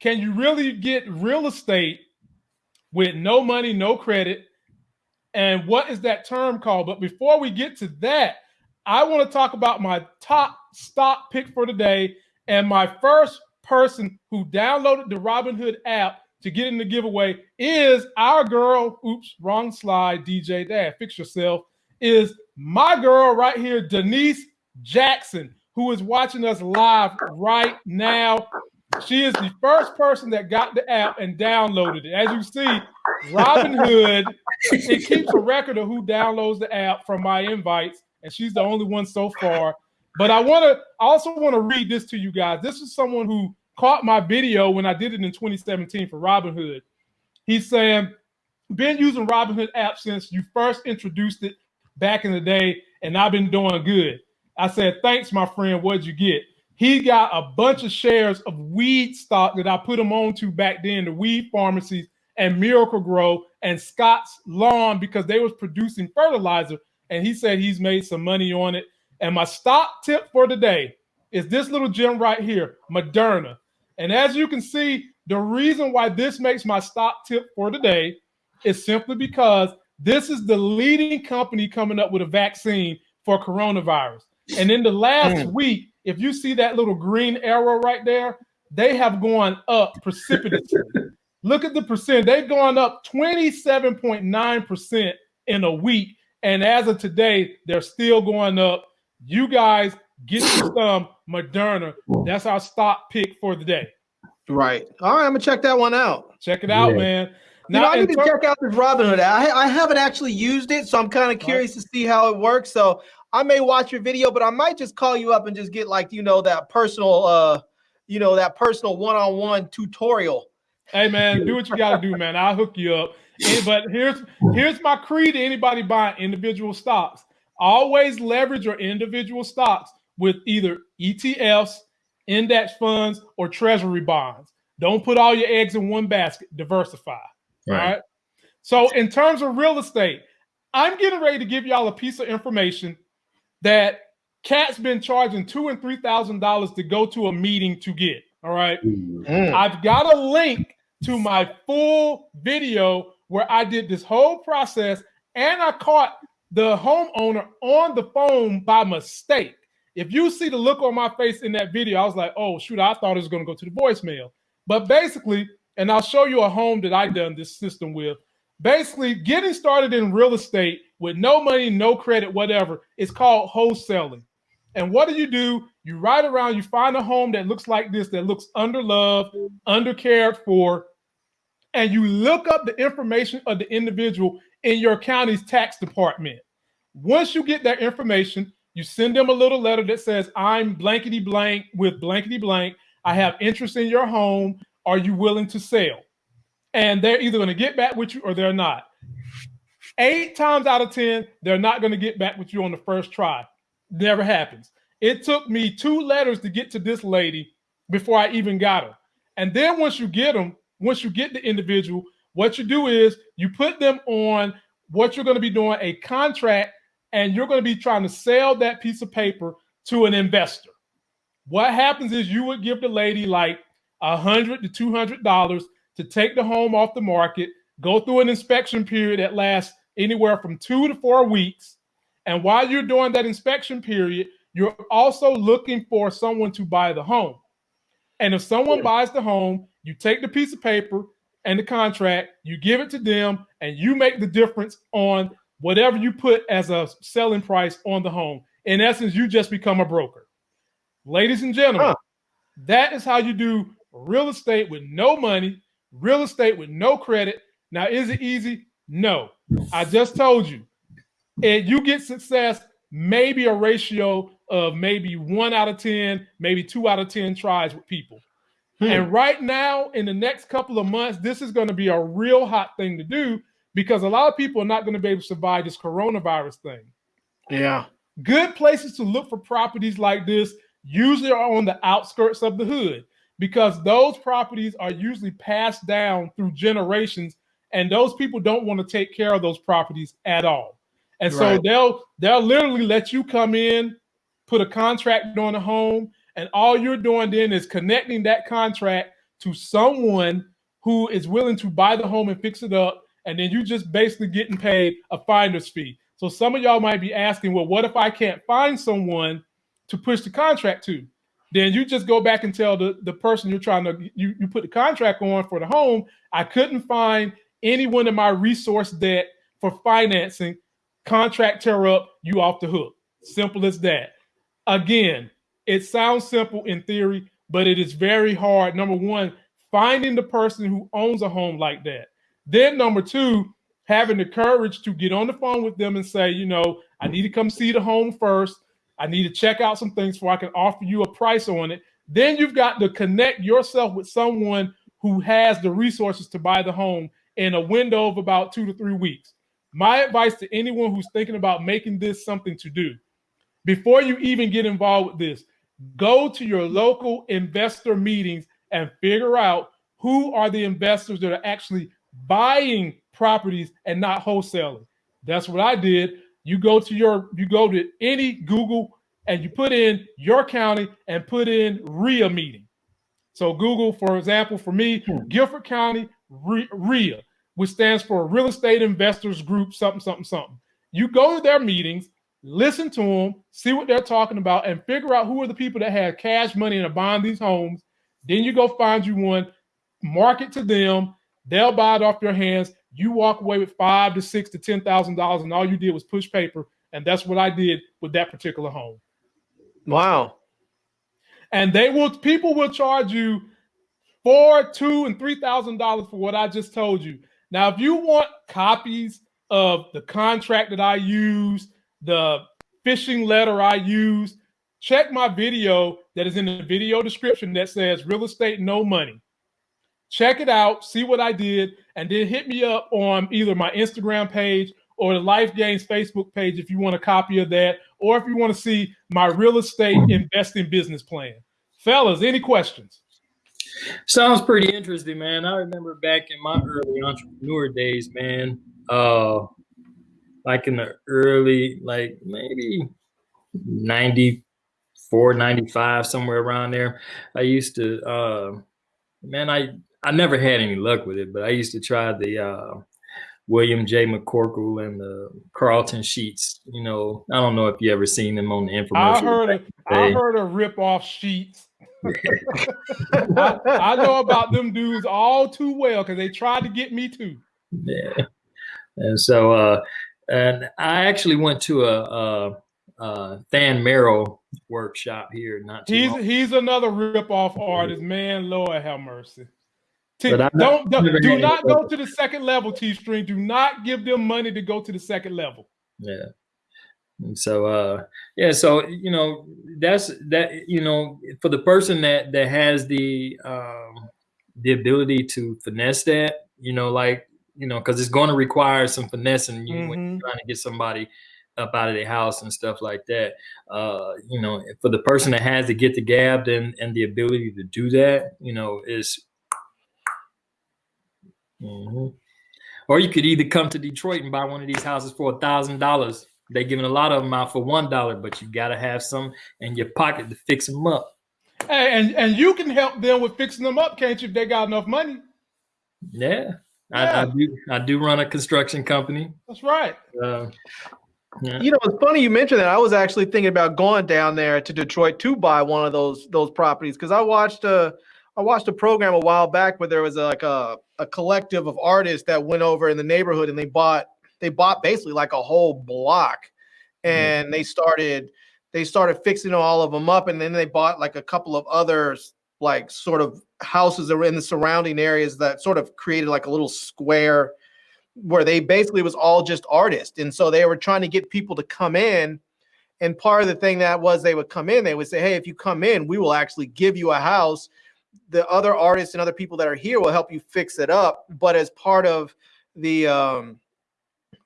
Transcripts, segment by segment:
can you really get real estate with no money, no credit? And what is that term called? But before we get to that, I want to talk about my top stock pick for today and my first person who downloaded the Robinhood app to get in the giveaway is our girl. Oops, wrong slide. DJ Dad, fix yourself. Is my girl right here, Denise Jackson, who is watching us live right now. She is the first person that got the app and downloaded it. As you see, Robinhood, it keeps a record of who downloads the app from my invites, and she's the only one so far. But I want to I also want to read this to you guys. This is someone who caught my video when I did it in 2017 for Robinhood. He's saying, been using Robinhood app since you first introduced it back in the day, and I've been doing good. I said, thanks, my friend. What'd you get? He got a bunch of shares of weed stock that I put him on to back then, the weed pharmacies and Miracle-Gro and Scotts Lawn because they was producing fertilizer. And he said he's made some money on it. And my stock tip for today is this little gem right here, Moderna. And as you can see, the reason why this makes my stock tip for today is simply because this is the leading company coming up with a vaccine for coronavirus. And in the last mm. week, if you see that little green arrow right there, they have gone up precipitously. Look at the percent. They've gone up 27.9% in a week. And as of today, they're still going up. You guys get some Moderna. That's our stock pick for the day. Right. All right. I'm gonna check that one out. Check it out, yeah. man. Now, you know, I need to check out this Robinhood. I, I haven't actually used it, so I'm kind of curious right. to see how it works. So I may watch your video, but I might just call you up and just get like you know that personal, uh, you know that personal one-on-one tutorial. Hey man, do what you got to do, man. I'll hook you up. But here's here's my creed to anybody buying individual stocks. Always leverage your individual stocks with either ETFs, index funds, or treasury bonds. Don't put all your eggs in one basket. Diversify. Right. All right. So, in terms of real estate, I'm getting ready to give y'all a piece of information that Cat's been charging two and three thousand dollars to go to a meeting to get. All right. Mm. I've got a link to my full video where I did this whole process and I caught the homeowner on the phone by mistake. If you see the look on my face in that video, I was like, oh, shoot, I thought it was going to go to the voicemail. But basically, and I'll show you a home that I done this system with. Basically, getting started in real estate with no money, no credit, whatever, It's called wholesaling. And what do you do? You ride around, you find a home that looks like this, that looks underloved, undercared for, and you look up the information of the individual in your county's tax department. Once you get that information, you send them a little letter that says, I'm blankety blank with blankety blank. I have interest in your home. Are you willing to sell? And they're either going to get back with you or they're not. Eight times out of 10, they're not going to get back with you on the first try. Never happens. It took me two letters to get to this lady before I even got her. And then once you get them, once you get the individual, what you do is you put them on what you're going to be doing a contract and you're going to be trying to sell that piece of paper to an investor. What happens is you would give the lady like a hundred to two hundred dollars to take the home off the market, go through an inspection period that lasts anywhere from two to four weeks. And while you're doing that inspection period, you're also looking for someone to buy the home. And if someone buys the home, you take the piece of paper and the contract, you give it to them, and you make the difference on whatever you put as a selling price on the home. In essence, you just become a broker. Ladies and gentlemen, huh. that is how you do real estate with no money, real estate with no credit. Now, is it easy? No. I just told you. And you get success, maybe a ratio of maybe one out of 10, maybe two out of 10 tries with people. Hmm. And right now, in the next couple of months, this is going to be a real hot thing to do because a lot of people are not going to be able to survive this coronavirus thing. Yeah. Good places to look for properties like this usually are on the outskirts of the hood because those properties are usually passed down through generations and those people don't want to take care of those properties at all. And right. so they'll they'll literally let you come in, put a contract on a home, and all you're doing then is connecting that contract to someone who is willing to buy the home and fix it up, and then you're just basically getting paid a finder's fee. So some of y'all might be asking, well, what if I can't find someone to push the contract to? Then you just go back and tell the, the person you're trying to you, you put the contract on for the home. I couldn't find anyone in my resource debt for financing. Contract tear up, you off the hook. Simple as that. Again, it sounds simple in theory, but it is very hard. Number one, finding the person who owns a home like that. Then number two, having the courage to get on the phone with them and say, you know, I need to come see the home first. I need to check out some things before I can offer you a price on it. Then you've got to connect yourself with someone who has the resources to buy the home in a window of about two to three weeks. My advice to anyone who's thinking about making this something to do, before you even get involved with this, go to your local investor meetings and figure out who are the investors that are actually buying properties and not wholesaling. That's what I did. You go to your you go to any Google and you put in your county and put in RIA meeting. So Google, for example, for me, hmm. Guilford County RIA, which stands for Real Estate Investors Group, something, something, something. You go to their meetings, listen to them, see what they're talking about, and figure out who are the people that have cash money and are buying these homes. Then you go find you one, market to them. They'll buy it off your hands. You walk away with five to six to ten thousand dollars, and all you did was push paper. And that's what I did with that particular home. Wow. And they will people will charge you four, two, and three thousand dollars for what I just told you. Now, if you want copies of the contract that I use, the fishing letter I use, check my video that is in the video description that says real estate no money. Check it out, see what I did, and then hit me up on either my Instagram page or the Life Gains Facebook page if you want a copy of that, or if you want to see my real estate investing business plan. Fellas, any questions? Sounds pretty interesting, man. I remember back in my early entrepreneur days, man. Uh, like in the early, like maybe 94, 95, somewhere around there. I used to, uh, man, I I never had any luck with it, but I used to try the uh, William J. McCorkle and the Carleton Sheets. You know, I don't know if you ever seen them on the infomercial. I heard a, I heard a rip off sheets. I, I, know about them dudes all too well because they tried to get me too. Yeah, and so uh, and I actually went to a, a, a Than Merrill workshop here. Not he's long. he's another rip off artist, man. Lord have mercy. T- don't, don't do not go to the second level, T Stream. Do not give them money to go to the second level. Yeah. And so uh yeah, so you know, that's that you know, for the person that that has the um the ability to finesse that, you know, like, you know, because it's going to require some finessing you mm-hmm. when you're mm-hmm. trying to get somebody up out of their house and stuff like that. Uh, you know, for the person that has to get the gab and and the ability to do that, you know, is Mm-hmm. Or you could either come to Detroit and buy one of these houses for a thousand dollars. They're giving a lot of them out for one dollar, but you got to have some in your pocket to fix them up. Hey, and and you can help them with fixing them up, can't you? If they got enough money. Yeah, yeah. I, I, do. I do run a construction company. That's right. Uh, yeah. You know, it's funny you mentioned that. I was actually thinking about going down there to Detroit to buy one of those those properties because I watched a I watched a program a while back where there was a, like a, a collective of artists that went over in the neighborhood and they bought they bought basically like a whole block and mm-hmm. they started they started fixing all of them up and then they bought like a couple of others like sort of houses that were in the surrounding areas that sort of created like a little square where they basically was all just artists and so they were trying to get people to come in and part of the thing that was they would come in they would say hey if you come in we will actually give you a house the other artists and other people that are here will help you fix it up. But as part of the um,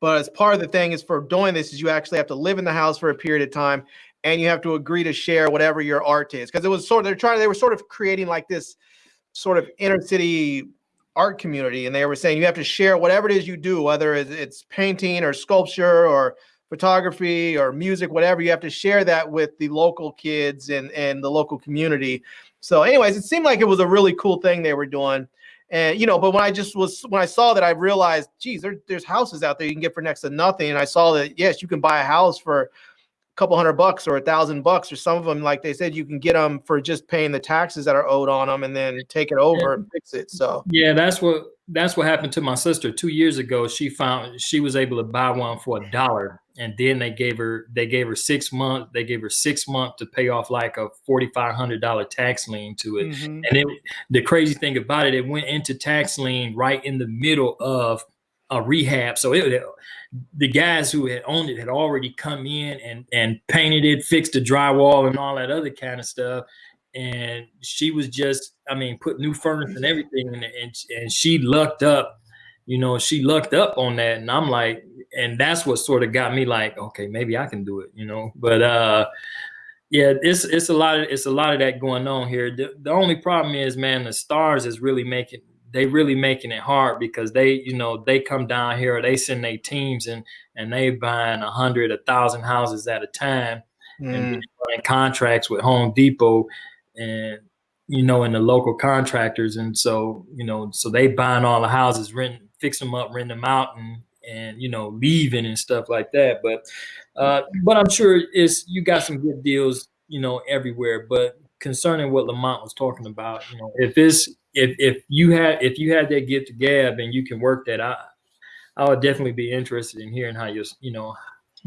but as part of the thing is for doing this is you actually have to live in the house for a period of time and you have to agree to share whatever your art is because it was sort of they're trying they were sort of creating like this sort of inner city art community and they were saying you have to share whatever it is you do whether it's painting or sculpture or photography or music whatever you have to share that with the local kids and and the local community So, anyways, it seemed like it was a really cool thing they were doing. And you know, but when I just was when I saw that, I realized, geez, there, there's houses out there you can get for next to nothing. And I saw that yes, you can buy a house for couple hundred bucks or a thousand bucks, or some of them, like they said, you can get them for just paying the taxes that are owed on them, and then take it over and fix it. So yeah, that's what that's what happened to my sister two years ago. She found she was able to buy one for a dollar, and then they gave her they gave her six months. They gave her six months to pay off like a forty five hundred dollar tax lien to it. Mm-hmm. And it, the crazy thing about it, it went into tax lien right in the middle of a rehab. So it, the guys who had owned it had already come in and and painted it, fixed the drywall, and all that other kind of stuff and she was just, I mean, put new furnace and everything, and, and and she lucked up, you know, she lucked up on that, and I'm like, and that's what sort of got me like, okay, maybe I can do it, you know, but uh, yeah, it's it's a lot of it's a lot of that going on here. The, the only problem is, man, the stars is really making they really making it hard because they, you know, they come down here, they send their teams and and they buying a hundred, a thousand houses at a time, mm. and contracts with Home Depot and you know, and the local contractors, and so you know, so they buying all the houses, rent, fix them up, rent them out, and and you know, leaving and stuff like that. But uh, but I'm sure it's you got some good deals, you know, everywhere. But concerning what Lamont was talking about, you know, if it's if if you had if you had that get to gab and you can work that, I I would definitely be interested in hearing how you you know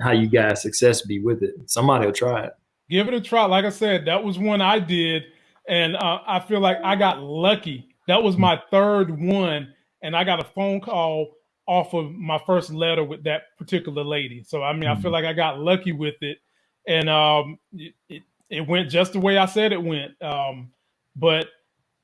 how you guys success be with it. Somebody will try it give it a try. Like I said, that was one I did, and uh, I feel like I got lucky. That was my third one, and I got a phone call off of my first letter with that particular lady. So I mean, mm-hmm. I feel mm-hmm. like I got lucky with it, and um, it, it, it went just the way I said it went. Um, but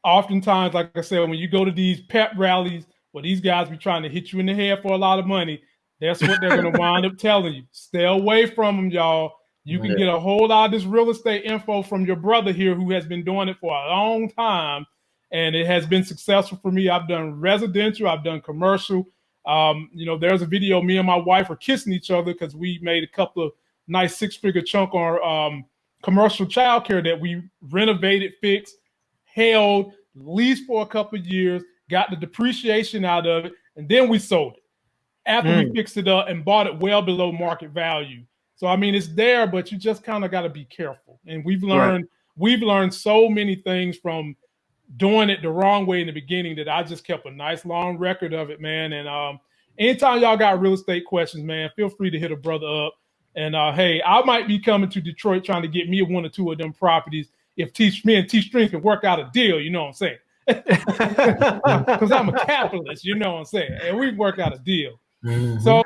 oftentimes, like I said, when you go to these pep rallies where these guys be trying to hit you in the head for a lot of money, that's what they're going to wind up telling you. Stay away from them, y'all. You can yeah. get a whole lot of this real estate info from your brother here who has been doing it for a long time. And it has been successful for me. I've done residential, I've done commercial. Um, you know, there's a video me and my wife are kissing each other because we made a couple of nice six figure chunk on um, commercial childcare that we renovated, fixed, held, leased for a couple of years, got the depreciation out of it, and then we sold it after mm. we fixed it up and bought it well below market value. So I mean, it's there, but you just kind of got to be careful. And we've learned right. we've learned so many things from doing it the wrong way in the beginning that I just kept a nice long record of it, man. And um, anytime y'all got real estate questions, man, feel free to hit a brother up. And uh, hey, I might be coming to Detroit trying to get me one or two of them properties if T me and T String can work out a deal. You know what I'm saying? Because I'm a capitalist, you know what I'm saying, and we work out a deal. Mm-hmm. So.